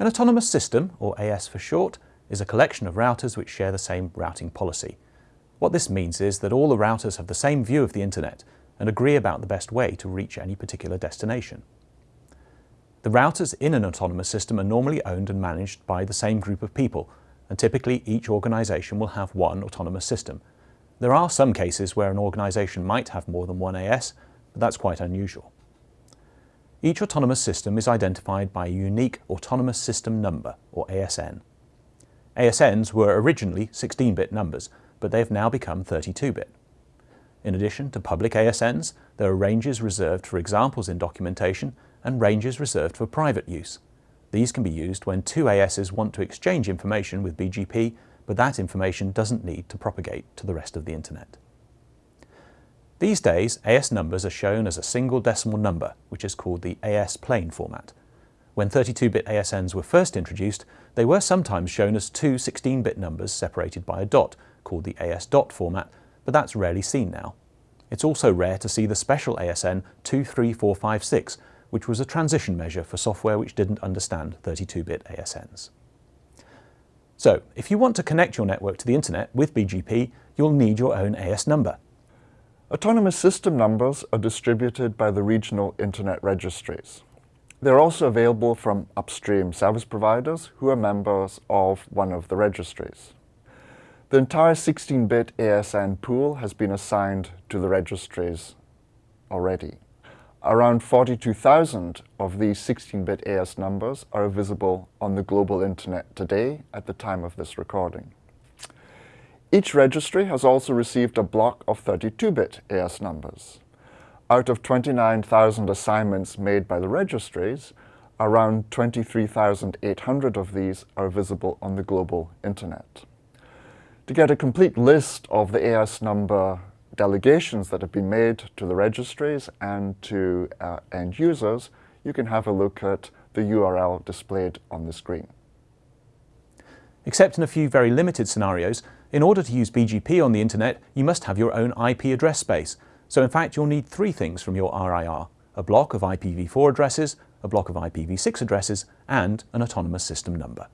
An autonomous system, or AS for short, is a collection of routers which share the same routing policy. What this means is that all the routers have the same view of the internet and agree about the best way to reach any particular destination. The routers in an autonomous system are normally owned and managed by the same group of people, and typically each organisation will have one autonomous system. There are some cases where an organisation might have more than one AS, but that's quite unusual. Each autonomous system is identified by a unique Autonomous System Number, or ASN. ASNs were originally 16-bit numbers, but they have now become 32-bit. In addition to public ASNs, there are ranges reserved for examples in documentation and ranges reserved for private use. These can be used when two ASs want to exchange information with BGP, but that information doesn't need to propagate to the rest of the Internet. These days, AS numbers are shown as a single decimal number, which is called the AS plain format. When 32-bit ASNs were first introduced, they were sometimes shown as two 16-bit numbers separated by a dot, called the AS dot format, but that's rarely seen now. It's also rare to see the special ASN 23456, which was a transition measure for software which didn't understand 32-bit ASNs. So, if you want to connect your network to the internet with BGP, you'll need your own AS number. Autonomous system numbers are distributed by the regional Internet registries. They're also available from upstream service providers who are members of one of the registries. The entire 16-bit ASN pool has been assigned to the registries already. Around 42,000 of these 16-bit AS numbers are visible on the global internet today at the time of this recording. Each registry has also received a block of 32-bit AS numbers. Out of 29,000 assignments made by the registries, around 23,800 of these are visible on the global internet. To get a complete list of the AS number delegations that have been made to the registries and to uh, end users, you can have a look at the URL displayed on the screen. Except in a few very limited scenarios, in order to use BGP on the internet, you must have your own IP address space. So in fact, you'll need three things from your RIR, a block of IPv4 addresses, a block of IPv6 addresses, and an autonomous system number.